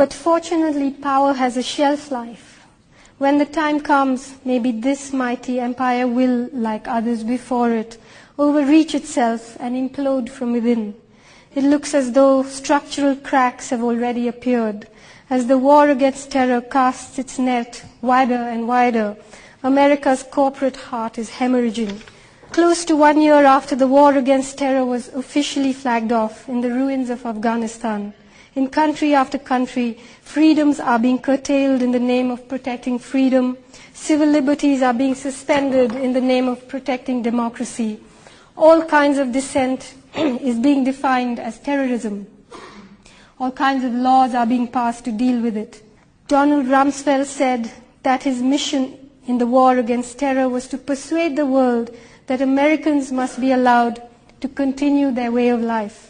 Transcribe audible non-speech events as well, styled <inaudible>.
But fortunately, power has a shelf life. When the time comes, maybe this mighty empire will, like others before it, overreach itself and implode from within. It looks as though structural cracks have already appeared. As the war against terror casts its net wider and wider, America's corporate heart is hemorrhaging. Close to one year after the war against terror was officially flagged off in the ruins of Afghanistan, in country after country, freedoms are being curtailed in the name of protecting freedom. Civil liberties are being suspended in the name of protecting democracy. All kinds of dissent <clears throat> is being defined as terrorism. All kinds of laws are being passed to deal with it. Donald Rumsfeld said that his mission in the war against terror was to persuade the world that Americans must be allowed to continue their way of life.